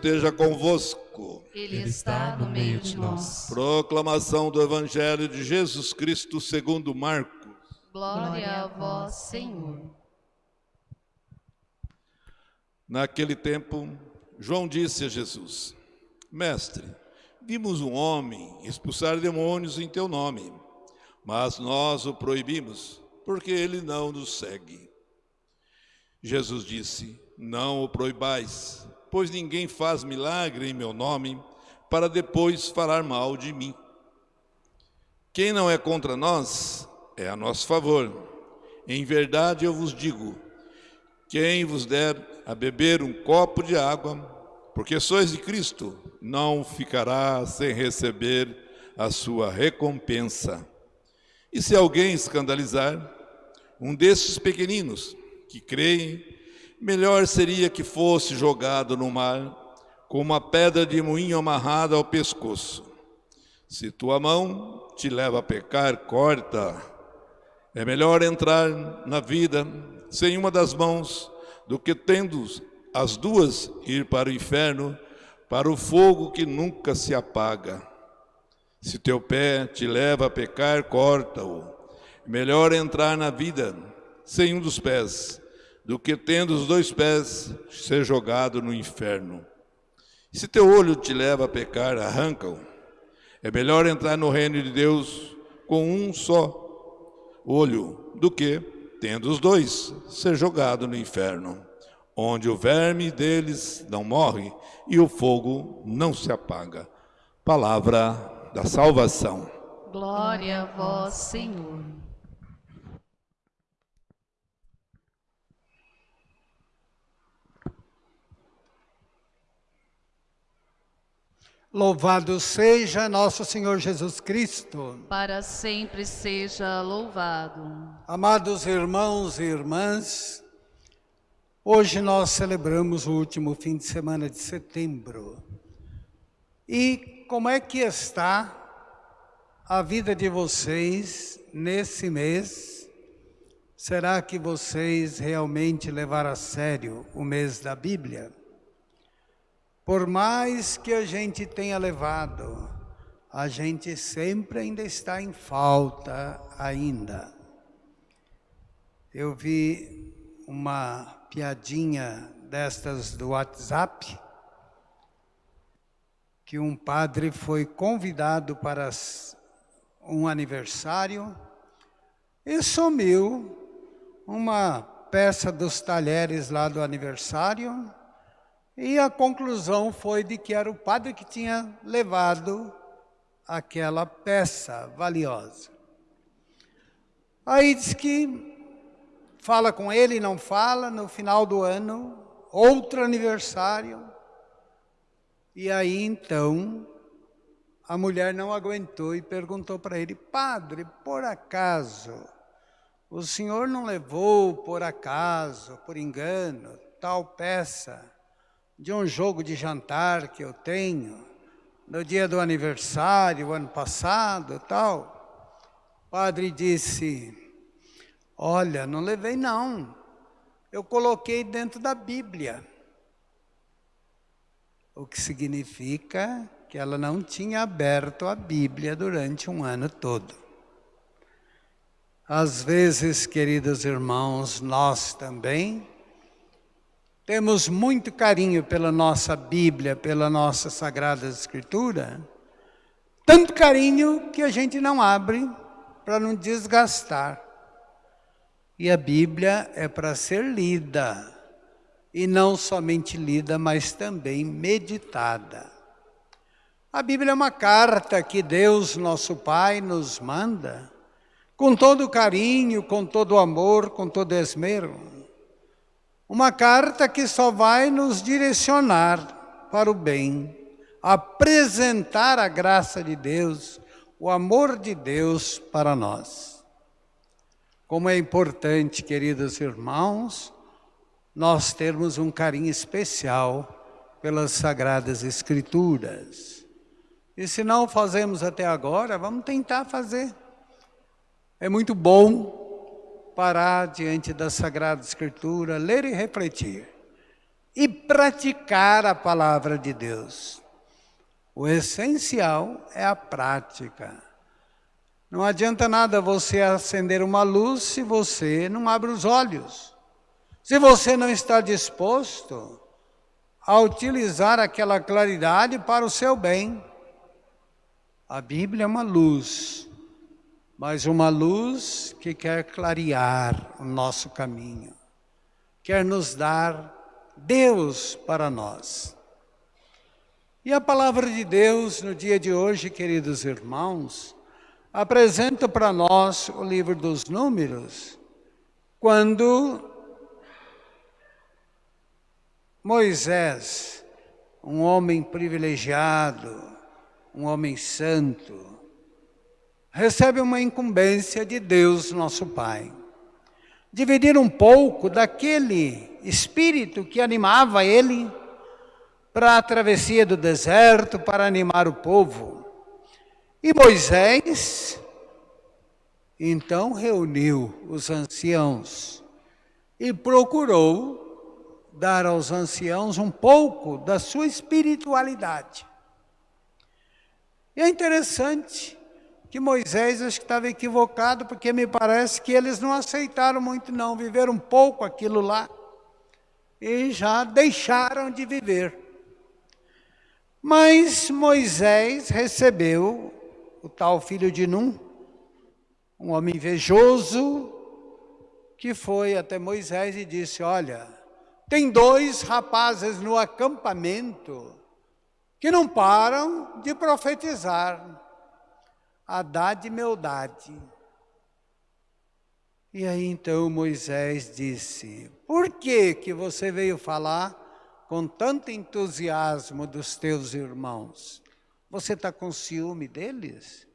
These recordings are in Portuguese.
esteja convosco. Ele está no meio de nós. Proclamação do Evangelho de Jesus Cristo segundo Marcos. Glória a vós, Senhor. Naquele tempo, João disse a Jesus: Mestre, vimos um homem expulsar demônios em teu nome, mas nós o proibimos, porque ele não nos segue. Jesus disse: Não o proibais, pois ninguém faz milagre em meu nome para depois falar mal de mim. Quem não é contra nós é a nosso favor. Em verdade eu vos digo: quem vos der a beber um copo de água, porque sois de Cristo, não ficará sem receber a sua recompensa. E se alguém escandalizar um desses pequeninos que creem, melhor seria que fosse jogado no mar com uma pedra de moinho amarrada ao pescoço. Se tua mão te leva a pecar, corta. É melhor entrar na vida sem uma das mãos do que tendo as duas ir para o inferno, para o fogo que nunca se apaga. Se teu pé te leva a pecar, corta-o. Melhor entrar na vida sem um dos pés, do que tendo os dois pés ser jogado no inferno. Se teu olho te leva a pecar, arranca-o. É melhor entrar no reino de Deus com um só olho, do que, tendo os dois, ser jogado no inferno, onde o verme deles não morre e o fogo não se apaga. Palavra da salvação. Glória a vós, Senhor. Louvado seja nosso Senhor Jesus Cristo. Para sempre seja louvado. Amados irmãos e irmãs, hoje nós celebramos o último fim de semana de setembro. E como é que está a vida de vocês nesse mês? Será que vocês realmente levaram a sério o mês da Bíblia? Por mais que a gente tenha levado, a gente sempre ainda está em falta ainda. Eu vi uma piadinha destas do WhatsApp, que um padre foi convidado para um aniversário e sumiu uma peça dos talheres lá do aniversário e a conclusão foi de que era o padre que tinha levado aquela peça valiosa. Aí diz que fala com ele, não fala, no final do ano, outro aniversário. E aí então a mulher não aguentou e perguntou para ele: Padre, por acaso, o senhor não levou por acaso, por engano, tal peça? De um jogo de jantar que eu tenho, no dia do aniversário, ano passado tal. O padre disse, olha, não levei não, eu coloquei dentro da Bíblia. O que significa que ela não tinha aberto a Bíblia durante um ano todo. Às vezes, queridos irmãos, nós também temos muito carinho pela nossa Bíblia, pela nossa Sagrada Escritura, tanto carinho que a gente não abre para não desgastar. E a Bíblia é para ser lida, e não somente lida, mas também meditada. A Bíblia é uma carta que Deus, nosso Pai, nos manda com todo carinho, com todo amor, com todo esmero. Uma carta que só vai nos direcionar para o bem, apresentar a graça de Deus, o amor de Deus para nós. Como é importante, queridos irmãos, nós termos um carinho especial pelas Sagradas Escrituras. E se não fazemos até agora, vamos tentar fazer. É muito bom parar diante da Sagrada Escritura, ler e refletir. E praticar a palavra de Deus. O essencial é a prática. Não adianta nada você acender uma luz se você não abre os olhos. Se você não está disposto a utilizar aquela claridade para o seu bem. A Bíblia é uma luz mas uma luz que quer clarear o nosso caminho, quer nos dar Deus para nós. E a palavra de Deus no dia de hoje, queridos irmãos, apresenta para nós o livro dos Números, quando Moisés, um homem privilegiado, um homem santo, recebe uma incumbência de Deus, nosso Pai. Dividir um pouco daquele espírito que animava ele para a travessia do deserto, para animar o povo. E Moisés, então, reuniu os anciãos e procurou dar aos anciãos um pouco da sua espiritualidade. E é interessante que Moisés acho que estava equivocado, porque me parece que eles não aceitaram muito não, viveram um pouco aquilo lá e já deixaram de viver. Mas Moisés recebeu o tal filho de Num, um homem invejoso, que foi até Moisés e disse, olha, tem dois rapazes no acampamento que não param de profetizar. Haddad e Meldade. E aí então Moisés disse, por que que você veio falar com tanto entusiasmo dos teus irmãos? Você está com ciúme deles?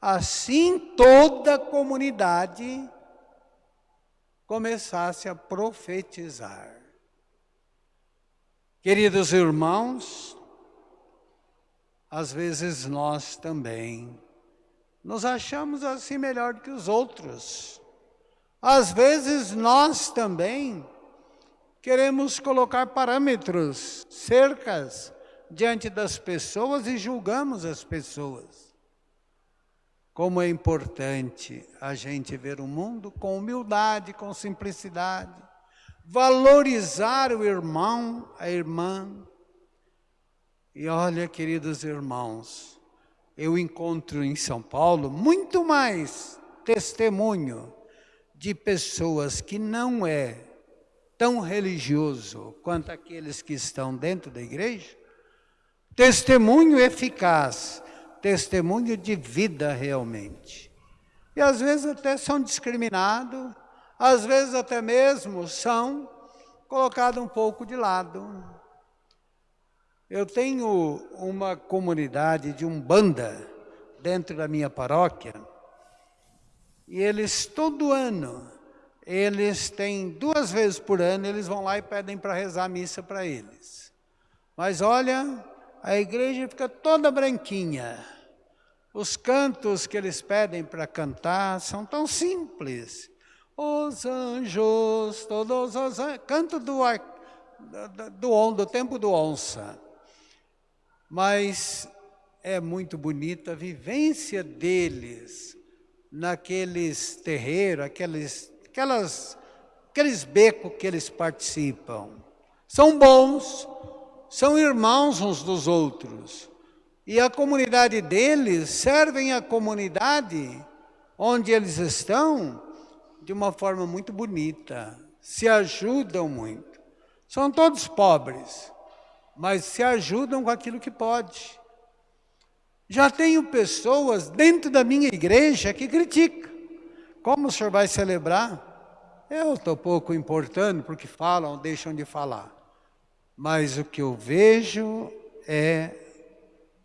Assim toda a comunidade começasse a profetizar. Queridos irmãos, às vezes nós também nos achamos assim melhor do que os outros. Às vezes nós também queremos colocar parâmetros, cercas diante das pessoas e julgamos as pessoas. Como é importante a gente ver o mundo com humildade, com simplicidade, valorizar o irmão, a irmã. E olha, queridos irmãos, eu encontro em São Paulo muito mais testemunho de pessoas que não é tão religioso quanto aqueles que estão dentro da igreja, testemunho eficaz, testemunho de vida realmente. E às vezes até são discriminados, às vezes até mesmo são colocados um pouco de lado. Eu tenho uma comunidade de umbanda dentro da minha paróquia e eles todo ano, eles têm duas vezes por ano, eles vão lá e pedem para rezar a missa para eles. Mas olha, a igreja fica toda branquinha. Os cantos que eles pedem para cantar são tão simples. Os anjos, todos os anjos, canto do, do, do, do tempo do onça mas é muito bonita a vivência deles naqueles terreiros, aqueles, aquelas, aqueles becos que eles participam. São bons, são irmãos uns dos outros. E a comunidade deles servem a comunidade onde eles estão de uma forma muito bonita, se ajudam muito. São todos pobres, mas se ajudam com aquilo que pode. Já tenho pessoas dentro da minha igreja que criticam. Como o senhor vai celebrar? Eu estou pouco importando porque falam, deixam de falar. Mas o que eu vejo é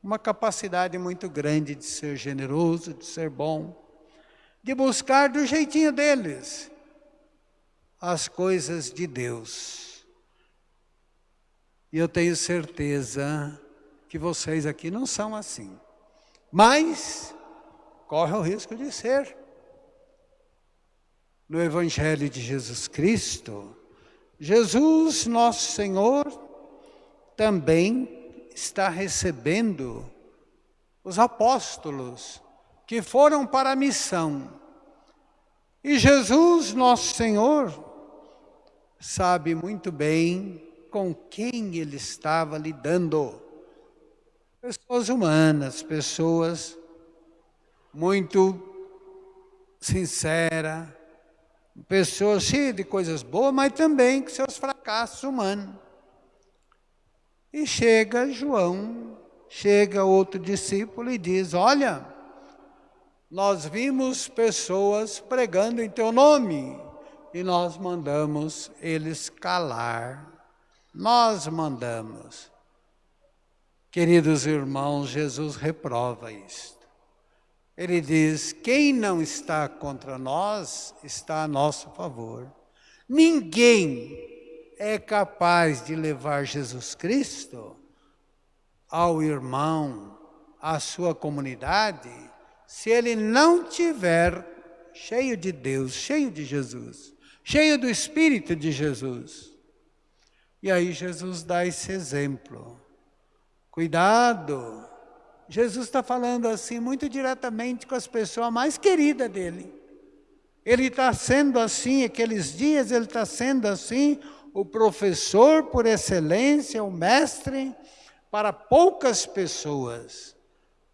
uma capacidade muito grande de ser generoso, de ser bom, de buscar do jeitinho deles as coisas de Deus. E eu tenho certeza que vocês aqui não são assim mas corre o risco de ser. No Evangelho de Jesus Cristo, Jesus, nosso Senhor, também está recebendo os apóstolos que foram para a missão. E Jesus, nosso Senhor, sabe muito bem com quem ele estava lidando. Pessoas humanas, pessoas muito sinceras, pessoas cheias de coisas boas, mas também com seus fracassos humanos. E chega João, chega outro discípulo e diz: Olha, nós vimos pessoas pregando em teu nome e nós mandamos eles calar. Nós mandamos. Queridos irmãos, Jesus reprova isto. Ele diz: quem não está contra nós, está a nosso favor. Ninguém é capaz de levar Jesus Cristo ao irmão, à sua comunidade, se ele não tiver cheio de Deus, cheio de Jesus, cheio do Espírito de Jesus. E aí Jesus dá esse exemplo. Cuidado. Jesus está falando assim muito diretamente com as pessoas mais queridas dele. Ele está sendo assim, aqueles dias ele está sendo assim, o professor por excelência, o mestre, para poucas pessoas,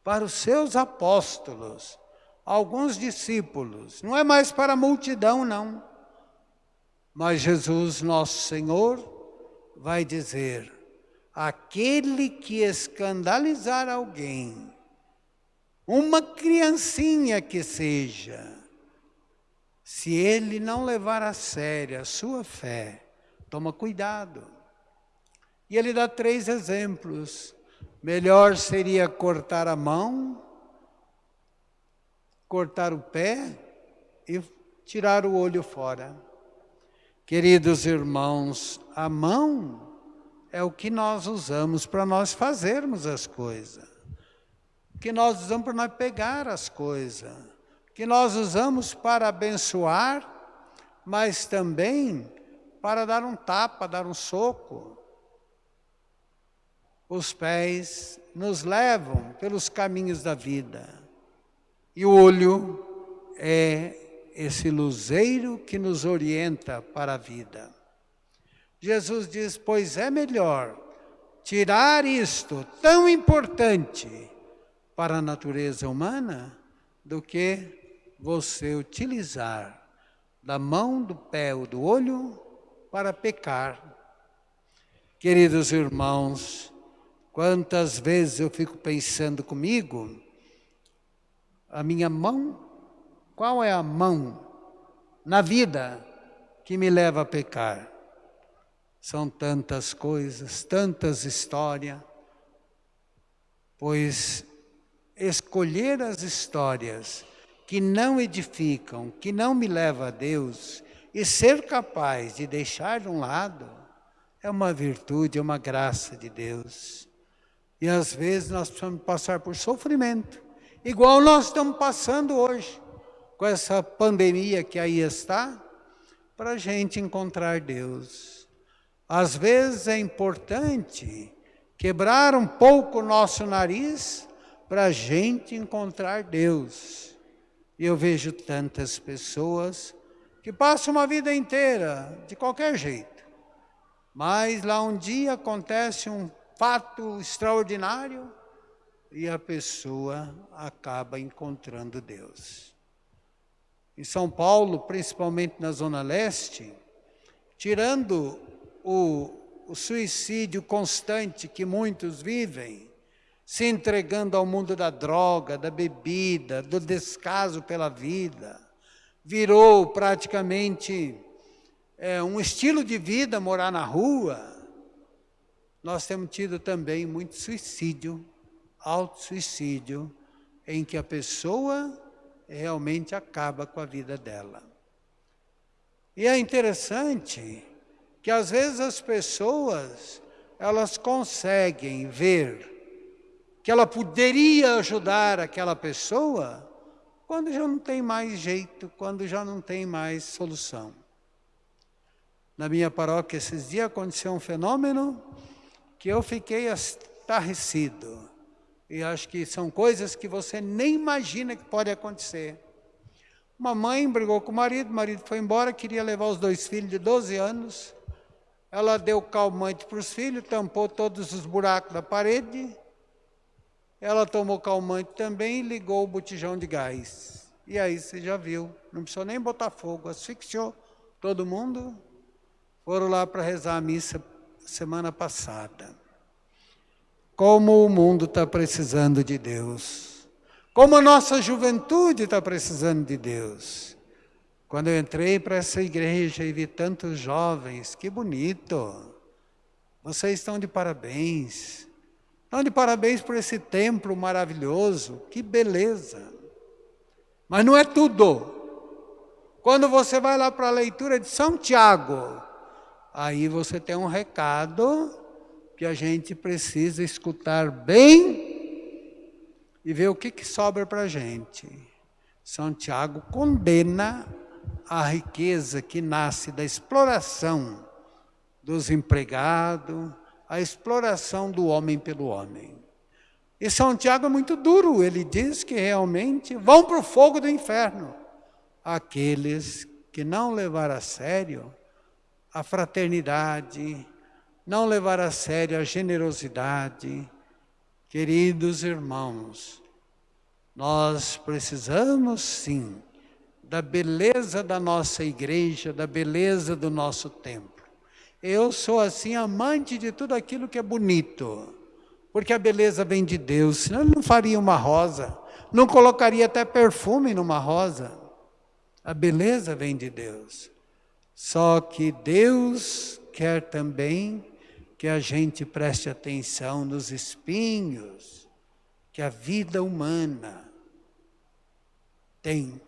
para os seus apóstolos, alguns discípulos. Não é mais para a multidão, não. Mas Jesus, nosso Senhor, vai dizer, aquele que escandalizar alguém, uma criancinha que seja, se ele não levar a sério a sua fé, toma cuidado. E ele dá três exemplos. Melhor seria cortar a mão, cortar o pé e tirar o olho fora. Queridos irmãos, a mão é o que nós usamos para nós fazermos as coisas. Que nós usamos para nós pegar as coisas. Que nós usamos para abençoar, mas também para dar um tapa, dar um soco. Os pés nos levam pelos caminhos da vida. E o olho é esse luzeiro que nos orienta para a vida. Jesus diz: Pois é melhor tirar isto tão importante para a natureza humana do que você utilizar da mão, do pé ou do olho para pecar. Queridos irmãos, quantas vezes eu fico pensando comigo, a minha mão, qual é a mão na vida que me leva a pecar? São tantas coisas, tantas histórias, pois escolher as histórias que não edificam, que não me levam a Deus, e ser capaz de deixar de um lado, é uma virtude, é uma graça de Deus. E às vezes nós precisamos passar por sofrimento, igual nós estamos passando hoje, com essa pandemia que aí está, para a gente encontrar Deus. Às vezes é importante quebrar um pouco o nosso nariz para a gente encontrar Deus. E eu vejo tantas pessoas que passam uma vida inteira de qualquer jeito. Mas lá um dia acontece um fato extraordinário e a pessoa acaba encontrando Deus. Em São Paulo, principalmente na Zona Leste, tirando o, o suicídio constante que muitos vivem, se entregando ao mundo da droga, da bebida, do descaso pela vida, virou praticamente é, um estilo de vida morar na rua, nós temos tido também muito suicídio, auto-suicídio, em que a pessoa realmente acaba com a vida dela. E é interessante que às vezes as pessoas, elas conseguem ver que ela poderia ajudar aquela pessoa quando já não tem mais jeito, quando já não tem mais solução. Na minha paróquia esses dias aconteceu um fenômeno que eu fiquei estarrecido. E acho que são coisas que você nem imagina que pode acontecer. Uma mãe brigou com o marido, o marido foi embora, queria levar os dois filhos de 12 anos. Ela deu calmante para os filhos, tampou todos os buracos da parede. Ela tomou calmante também e ligou o botijão de gás. E aí você já viu, não precisou nem botar fogo, asfixiou todo mundo. Foram lá para rezar a missa semana passada. Como o mundo está precisando de Deus. Como a nossa juventude está precisando de Deus. Quando eu entrei para essa igreja e vi tantos jovens, que bonito. Vocês estão de parabéns. Estão de parabéns por esse templo maravilhoso. Que beleza. Mas não é tudo. Quando você vai lá para a leitura de São Tiago, aí você tem um recado que a gente precisa escutar bem e ver o que, que sobra para a gente. São Tiago condena a riqueza que nasce da exploração dos empregados, a exploração do homem pelo homem. E São Tiago é muito duro, ele diz que realmente vão para o fogo do inferno aqueles que não levar a sério a fraternidade, não levar a sério a generosidade. Queridos irmãos, nós precisamos sim da beleza da nossa igreja, da beleza do nosso templo. Eu sou assim amante de tudo aquilo que é bonito, porque a beleza vem de Deus, senão ele não faria uma rosa, não colocaria até perfume numa rosa. A beleza vem de Deus. Só que Deus quer também que a gente preste atenção nos espinhos que a vida humana tem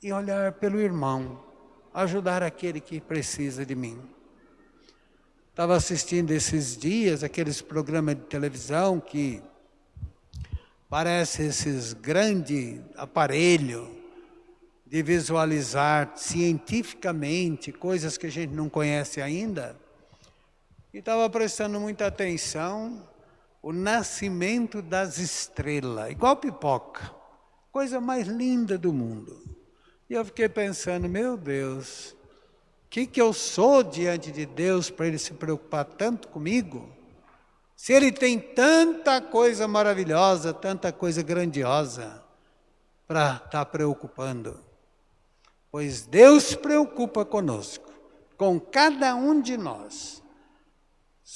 e olhar pelo irmão, ajudar aquele que precisa de mim. Estava assistindo esses dias aqueles programas de televisão que parece esses grandes aparelhos de visualizar cientificamente coisas que a gente não conhece ainda, e estava prestando muita atenção o nascimento das estrelas, igual pipoca, coisa mais linda do mundo. E eu fiquei pensando, meu Deus, o que, que eu sou diante de Deus para Ele se preocupar tanto comigo? Se Ele tem tanta coisa maravilhosa, tanta coisa grandiosa para estar tá preocupando pois Deus preocupa conosco, com cada um de nós.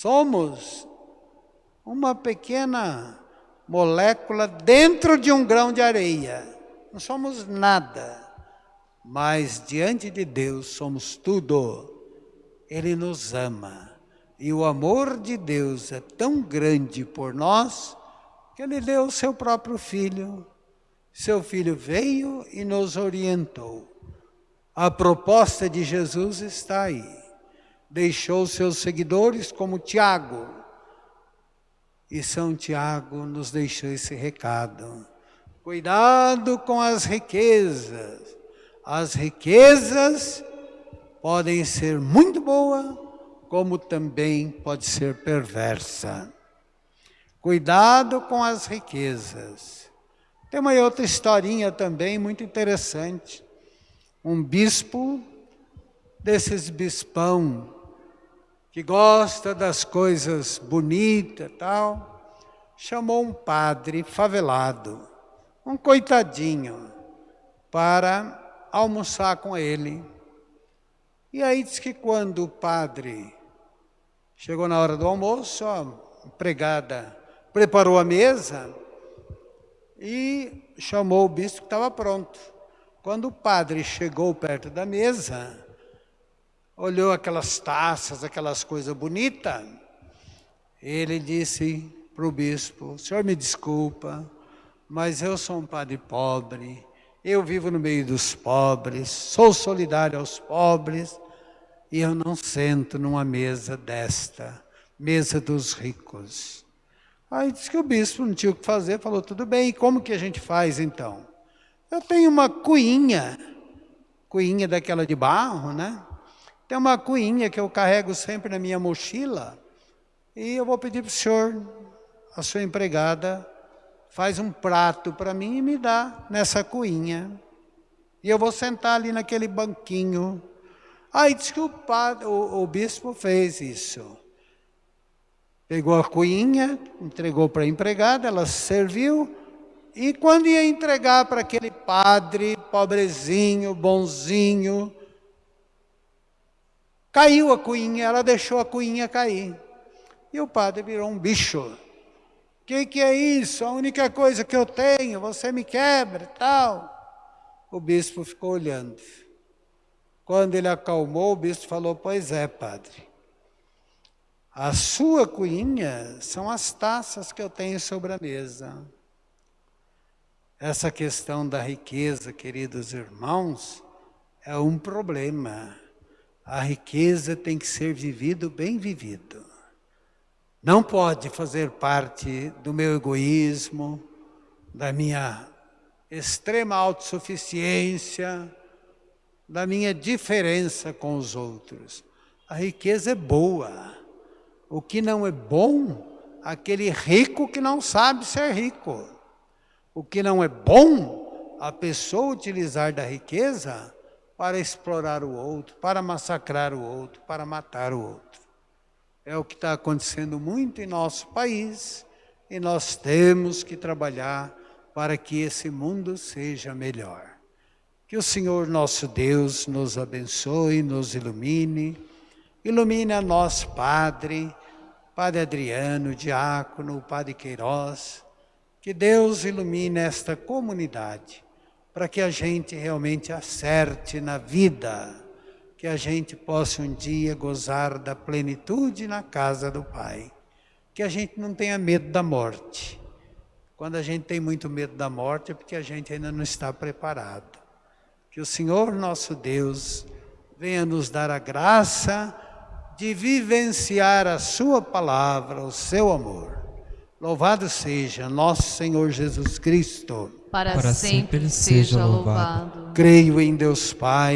Somos uma pequena molécula dentro de um grão de areia. Não somos nada, mas diante de Deus somos tudo. Ele nos ama. E o amor de Deus é tão grande por nós que ele deu o seu próprio filho. Seu filho veio e nos orientou. A proposta de Jesus está aí. Deixou seus seguidores como Tiago. E São Tiago nos deixou esse recado. Cuidado com as riquezas. As riquezas podem ser muito boas, como também pode ser perversa. Cuidado com as riquezas. Tem uma outra historinha também muito interessante. Um bispo desses bispão que gosta das coisas bonitas tal, chamou um padre favelado, um coitadinho, para almoçar com ele. E aí diz que quando o padre chegou na hora do almoço, a empregada preparou a mesa e chamou o bispo que estava pronto. Quando o padre chegou perto da mesa, olhou aquelas taças, aquelas coisas bonitas, ele disse para o bispo: Senhor, me desculpa, mas eu sou um padre pobre, eu vivo no meio dos pobres, sou solidário aos pobres, e eu não sento numa mesa desta, mesa dos ricos. Aí disse que o bispo não tinha o que fazer, falou: tudo bem, e como que a gente faz então? Eu tenho uma cuinha, cuinha daquela de barro, né? Tem uma cuinha que eu carrego sempre na minha mochila e eu vou pedir para o senhor, a sua empregada, faz um prato para mim e me dá nessa cuinha. E eu vou sentar ali naquele banquinho. Aí diz que o, padre, o, o bispo fez isso. Pegou a cuinha, entregou para a empregada, ela serviu, e quando ia entregar para aquele padre, pobrezinho, bonzinho, caiu a cuinha, ela deixou a cuinha cair. E o padre virou um bicho. O que, que é isso? A única coisa que eu tenho, você me quebra tal. O bispo ficou olhando. Quando ele acalmou, o bispo falou: Pois é, padre. A sua cuinha são as taças que eu tenho sobre a mesa. Essa questão da riqueza, queridos irmãos, é um problema. A riqueza tem que ser vivido bem vivido. Não pode fazer parte do meu egoísmo, da minha extrema autossuficiência, da minha diferença com os outros. A riqueza é boa. O que não é bom, aquele rico que não sabe ser rico. O que não é bom, a pessoa utilizar da riqueza para explorar o outro, para massacrar o outro, para matar o outro. É o que está acontecendo muito em nosso país e nós temos que trabalhar para que esse mundo seja melhor. Que o Senhor nosso Deus nos abençoe, nos ilumine, ilumine a nós, Padre, Padre Adriano, Diácono, Padre Queiroz, que Deus ilumine esta comunidade, para que a gente realmente acerte na vida, que a gente possa um dia gozar da plenitude na casa do Pai, que a gente não tenha medo da morte. Quando a gente tem muito medo da morte é porque a gente ainda não está preparado. Que o Senhor nosso Deus venha nos dar a graça de vivenciar a Sua palavra, o seu amor. Louvado seja nosso Senhor Jesus Cristo. Para, Para sempre sempre seja seja louvado. Creio em Deus Pai.